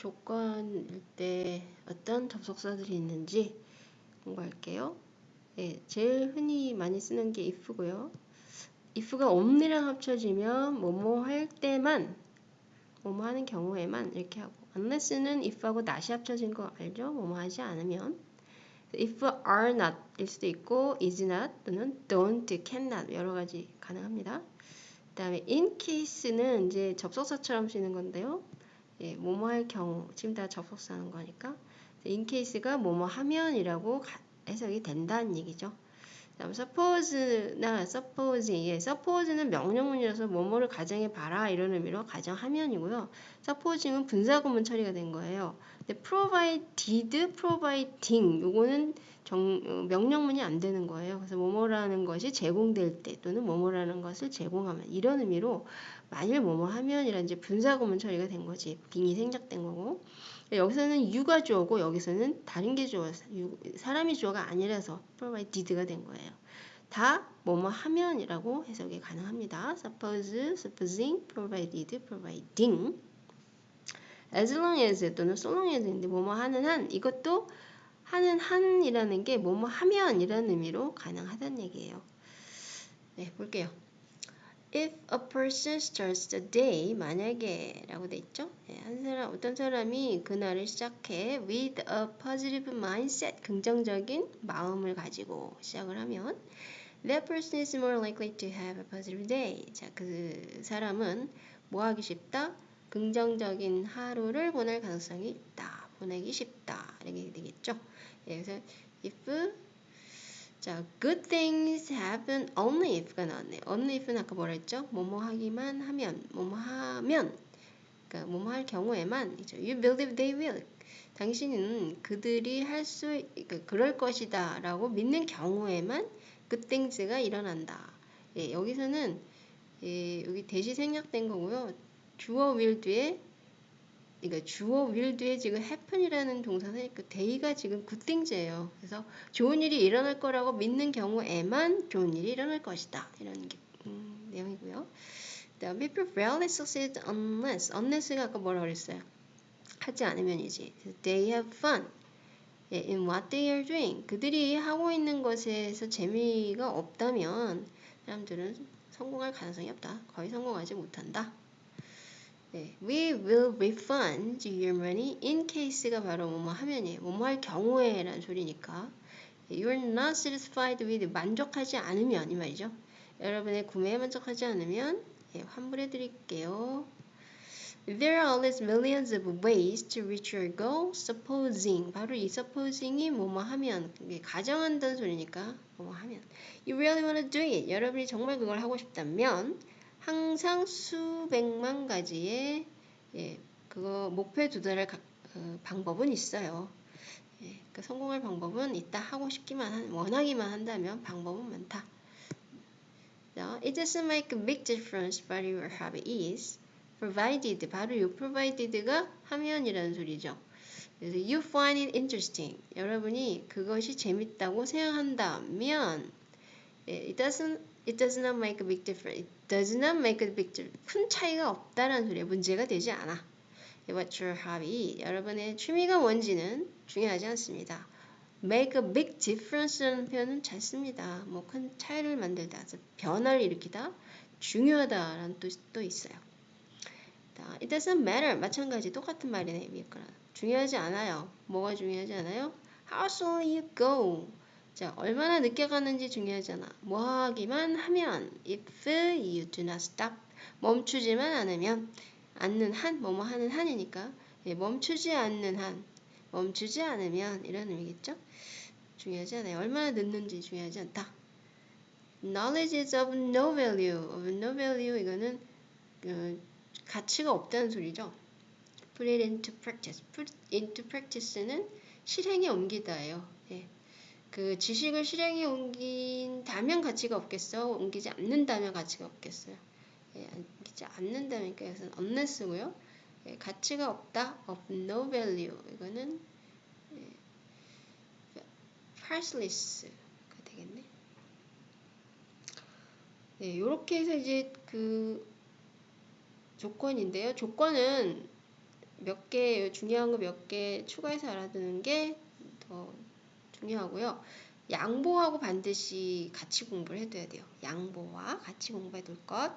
조건일 때 어떤 접속사들이 있는지 공부할게요. 예, 제일 흔히 많이 쓰는 게 if고요. if가 only랑 합쳐지면 뭐뭐 할 때만 뭐뭐 하는 경우에만 이렇게 하고 unless는 if하고 not이 합쳐진 거 알죠? 뭐뭐 하지 않으면 if are not 일 수도 있고 is not 또는 don't, cannot 여러 가지 가능합니다. 그 다음에 in case는 이제 접속사처럼 쓰는 건데요. 예, 뭐뭐 할 경우 지금 다 접속사 하는 거니까 case가 뭐뭐 하면이라고 해석이 된다는 얘기죠. 다음 suppose나 supposing, 예, suppose는 명령문이라서 뭐뭐를 가정해 봐라 이런 의미로 가정하면이고요. supposing은 분사구문 처리가 된 거예요. 근데 provided, providing 요거는 정, 어, 명령문이 안 되는 거예요. 그래서 뭐뭐라는 것이 제공될 때 또는 뭐뭐라는 것을 제공하면 이런 의미로 만일 뭐뭐 하면이란 이제 분사구문 처리가 된 거지 빙이 생략된 거고 여기서는 유가 주어고 여기서는 다른 게 주어 사람이 주어가 아니라서 provided가 된 거예요. 다 뭐뭐 하면이라고 해석이 가능합니다. suppose, supposing, provided, providing as long as 또는 so long as인데 뭐뭐 하는 한 이것도 하는 한이라는 게 뭐뭐 하면 이라는 의미로 가능하다는 얘기예요. 네, 볼게요. If a person starts the day 만약에 라고 돼 있죠. 네, 한 사람 어떤 사람이 그날을 시작해 with a positive mindset 긍정적인 마음을 가지고 시작을 하면 that person is more likely to have a positive day. 자, 그 사람은 뭐 하기 쉽다? 긍정적인 하루를 보낼 가능성이 있다. 보내기 쉽다. 이렇게 되겠죠. 예, 그래서 if 자, good things happen only if가 나왔네요. only if는 아까 뭐라 했죠? 뭐뭐 하기만 하면, 뭐뭐 하면, 그러니까 뭐뭐 할 경우에만, 이죠. You believe they will. 당신은 그들이 할 수, 그러니까 그럴 것이다 라고 믿는 경우에만 good things가 일어난다. 예, 여기서는 예, 여기 대시 생략된 거고요. 주어 will 뒤에 그러니까 주어 will 뒤에 지금 happen이라는 동사는 그 day가 지금 굿띵즈예요. 그래서 좋은 일이 일어날 거라고 믿는 경우에만 좋은 일이 일어날 것이다. 이런 게, 음, 내용이고요. 다음에 people rarely succeed unless unless가 아까 뭐라 그랬어요? 하지 않으면이지. They have fun in what they are doing. 그들이 하고 있는 것에서 재미가 없다면 사람들은 성공할 가능성이 없다. 거의 성공하지 못한다. 네, we will refund your money in case가 바로 뭐뭐 하면이에요. 뭐뭐 할 경우에 라는 소리니까 you're not satisfied with 만족하지 않으면 이 말이죠. 여러분의 구매에 만족하지 않으면 예, 환불해 드릴게요. There are always millions of ways to reach your goal. Supposing 바로 이 supposing이 뭐뭐 하면 가정한다는 소리니까 뭐뭐 하면 You really want to do it. 여러분이 정말 그걸 하고 싶다면 항상 수백만 가지의 예, 그거 목표에 도달할 가, 어, 방법은 있어요. 예, 그 성공할 방법은 있다 하고 싶기만 한 원하기만 한다면 방법은 많다. It doesn't make a big difference what your hobby is, provided 바로 이 provided가 하면이라는 소리죠. 그래서 you find it interesting. 여러분이 그것이 재밌다고 생각한다면 it doesn't it does not make a big difference. does not make a big difference. 큰 차이가 없다라는 소리에 문제가 되지 않아. What's your hobby? 여러분의 취미가 뭔지는 중요하지 않습니다. make a big difference라는 표현은 잘 씁니다. 뭐 큰 차이를 만들다, 변화를 일으키다, 중요하다라는 뜻도 있어요. It doesn't matter. 마찬가지 똑같은 말이네. 중요하지 않아요. 뭐가 중요하지 않아요? How slowly you go. 자, 얼마나 늦게 가는지 중요하잖아. 뭐 하기만 하면 if you do not stop 멈추지만 않으면 않는 한 뭐뭐 하는 한이니까 예, 멈추지 않는 한 멈추지 않으면 이런 의미겠죠? 중요하지 않아요. 얼마나 늦는지 중요하지 않다. Knowledge is of no value. of no value 이거는 그 가치가 없다는 소리죠. Put it into practice. Put into practice는 실행에 옮기다예요. 예. 그 지식을 실행에 옮긴다면 가치가 없겠어? 옮기지 않는다면 가치가 없겠어요? 예, 옮기지 않는다면 그것은 unless고요. 예, 가치가 없다, of no value. 이거는 예, priceless가 되겠네. 네, 이렇게 해서 이제 그 조건인데요. 조건은 몇 개 중요한 거 몇 개 추가해서 알아두는 게더 중요하고요. 양보하고 반드시 같이 공부를 해둬야 돼요. 양보와 같이 공부해 둘 것.